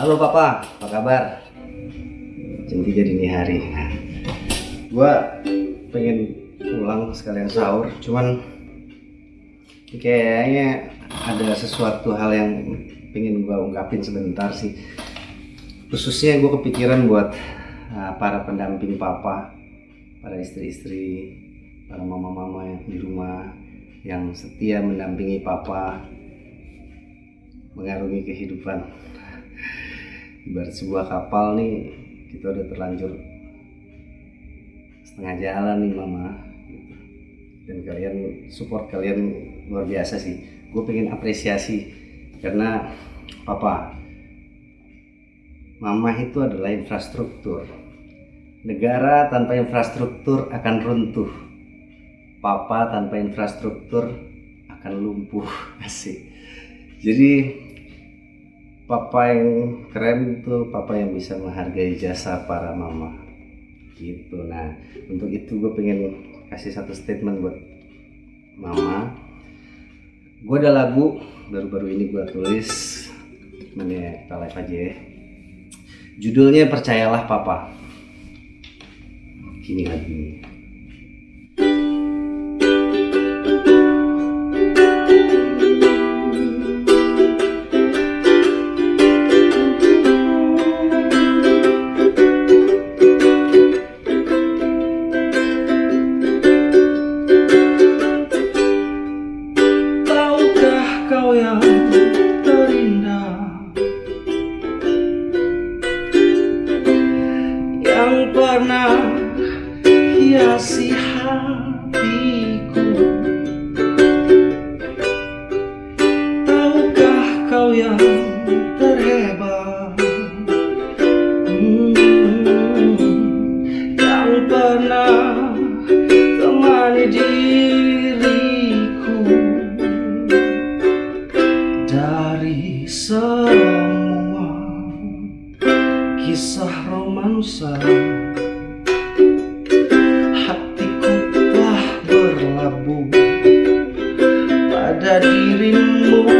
Halo papa, apa kabar? Jam 3 dini hari. Nah, gua pengen pulang sekalian sahur, cuman kayaknya ada sesuatu hal yang pengen gua ungkapin sebentar sih. Khususnya gue kepikiran buat uh, para pendamping papa, para istri-istri, para mama-mama yang di rumah yang setia mendampingi papa mengarungi kehidupan ibarat sebuah kapal nih kita udah terlanjur setengah jalan nih mama. Dan kalian support kalian luar biasa sih. Gue pengen apresiasi karena papa mama itu adalah infrastruktur. Negara tanpa infrastruktur akan runtuh. Papa tanpa infrastruktur akan lumpuh. Asik. Jadi papa yang keren tuh papa yang bisa menghargai jasa para mama. Gitu. Nah untuk itu gue pengen kasih satu statement buat mama. Gue ada lagu baru-baru ini gue tulis. Mana kita live aja ya. Judulnya percayalah papa. Gini lagunya pernah hiasi hatiku. Tahukah kau yang terhebat? Hmm, Yang pernah temani diri kisah romansa. Hatiku telah berlabuh pada dirimu.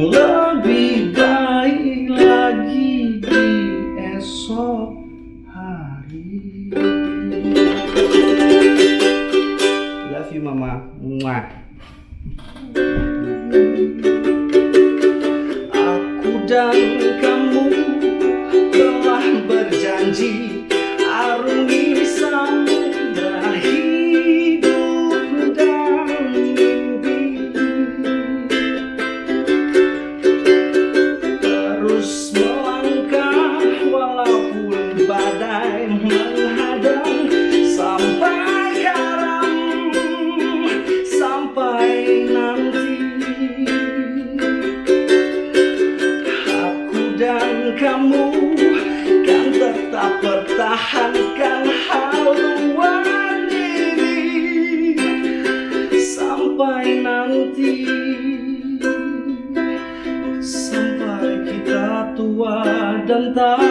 lebih baik lagi di esok Love you mama. Mwah. Aku dan kamu telah berjanji Sampai